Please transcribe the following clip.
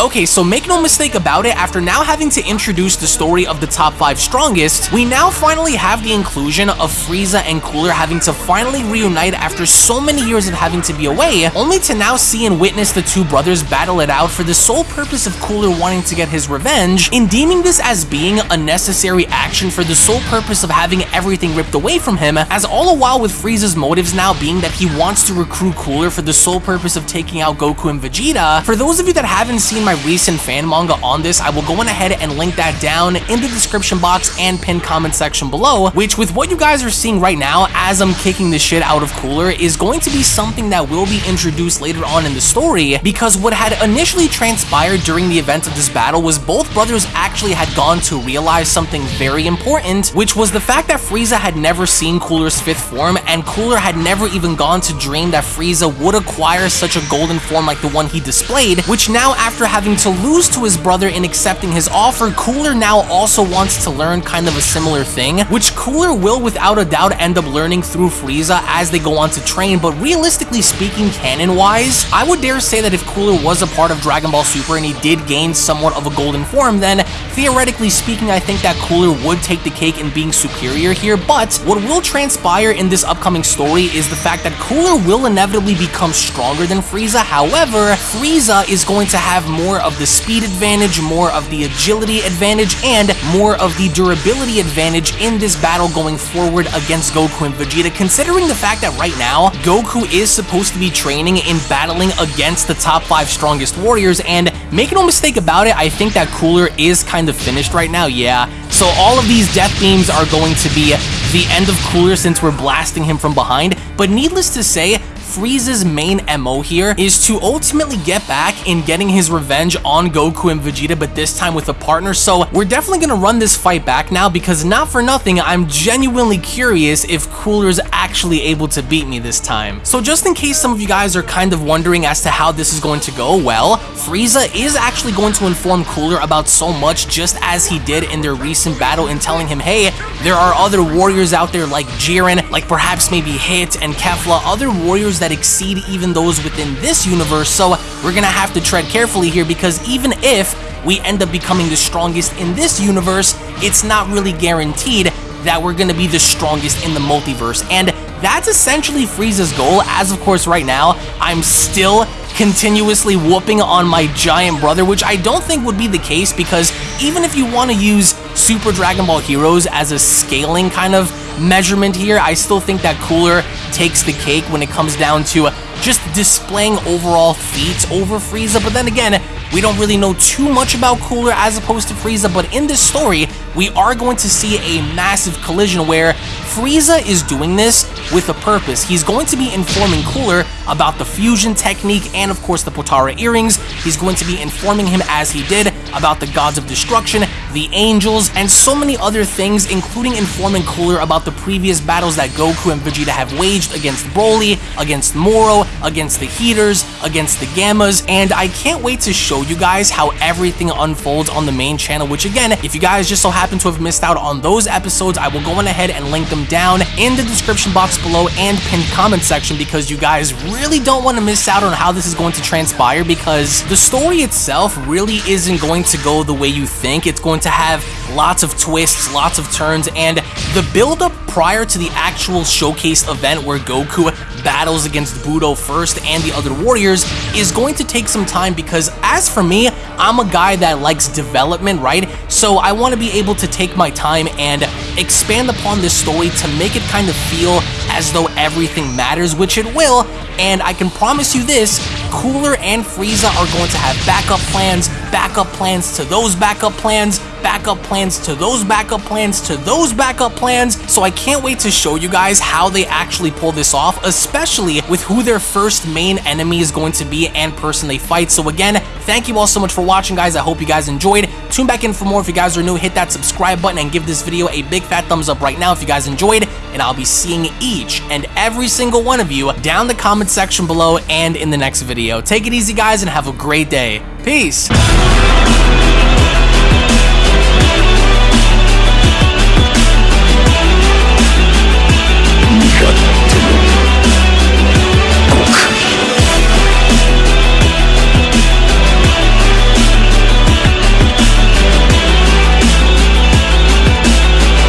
Okay, so make no mistake about it, after now having to introduce the story of the top 5 strongest, we now finally have the inclusion of Frieza and Cooler having to finally reunite after so many years of having to be away, only to now see and witness the two brothers battle it out for the sole purpose of Cooler wanting to get his revenge, in deeming this as being a necessary action for the sole purpose of having everything ripped away from him, as all the while with Frieza's motives now being that he wants to recruit Cooler for the sole purpose of taking out Goku and Vegeta. For those of you that haven't seen my recent fan manga on this, I will go on ahead and link that down in the description box and pinned comment section below, which with what you guys are seeing right now as I'm kicking the shit out of Cooler is going to be something that will be introduced later on in the story, because what had initially transpired during the events of this battle was both brothers actually had gone to realize something very important, which was the fact that Frieza had never seen Cooler's fifth form, and Cooler had never even gone to dream that Frieza would acquire such a golden form like the one he displayed, which now after having to lose to his brother in accepting his offer, Cooler now also wants to learn kind of a similar thing, which Cooler will without a doubt end up learning through Frieza as they go on to train, but realistically speaking, canon-wise, I would dare say that if Cooler was a part of Dragon Ball Super and he did gain somewhat of a golden form, then theoretically speaking, I think that Cooler would take the cake in being superior here, but what will transpire in this upcoming story is the fact that Cooler will inevitably become stronger than Frieza, however, Frieza is going to have more of the speed advantage, more of the agility advantage, and more of the durability advantage in this battle going forward against Goku and Vegeta, considering the fact that right now, Goku is supposed to be training in battling against the top 5 strongest warriors, and make no mistake about it, I think that Cooler is kind of finished right now, yeah. So all of these death beams are going to be the end of Cooler since we're blasting him from behind, but needless to say, Frieza's main MO here is to ultimately get back in getting his revenge on Goku and Vegeta, but this time with a partner. So we're definitely going to run this fight back now because not for nothing, I'm genuinely curious if Cooler's actually able to beat me this time. So just in case some of you guys are kind of wondering as to how this is going to go, well, Frieza is actually going to inform Cooler about so much just as he did in their recent battle in telling him, hey, there are other warriors out there like Jiren, like perhaps maybe Hit and Kefla, other warriors that exceed even those within this universe, so we're gonna have to tread carefully here because even if we end up becoming the strongest in this universe, it's not really guaranteed that we're gonna be the strongest in the multiverse, and that's essentially Frieza's goal, as of course right now, I'm still continuously whooping on my giant brother, which I don't think would be the case because even if you want to use Super Dragon Ball Heroes as a scaling kind of measurement here, I still think that Cooler takes the cake when it comes down to just displaying overall feats over Frieza, but then again, we don't really know too much about Cooler as opposed to Frieza, but in this story, we are going to see a massive collision where Frieza is doing this with a purpose. He's going to be informing Cooler about the fusion technique and of course the Potara earrings. He's going to be informing him as he did about the gods of destruction, the angels, and so many other things, including informing Cooler about the previous battles that Goku and Vegeta have waged against Broly, against Moro, against the Heeters, against the Gammas, and I can't wait to show you guys how everything unfolds on the main channel, which again, if you guys just so happen to have missed out on those episodes, I will go on ahead and link them down in the description box below and pinned comment section because you guys really don't want to miss out on how this is going to transpire because the story itself really isn't going to go the way you think. It's going to have lots of twists, lots of turns, and the build-up prior to the actual showcase event where Goku battles against Budo first and the other warriors is going to take some time because as for me, I'm a guy that likes development, right? So I want to be able to take my time and expand upon this story to make it kind of feel as though everything matters, which it will, and I can promise you this, Cooler and Frieza are going to have backup plans, backup plans to those backup plans, backup plans to those backup plans to those backup plans, so I can't wait to show you guys how they actually pull this off, especially with who their first main enemy is going to be and person they fight. So again, thank you all so much for watching, guys. I hope you guys enjoyed. Tune back in for more if you guys are new. Hit that subscribe button and give this video a big fat thumbs up right now if you guys enjoyed, and I'll be seeing each and every single one of you down the comment section below and in the next video. Take it easy, guys, and have a great day. Peace!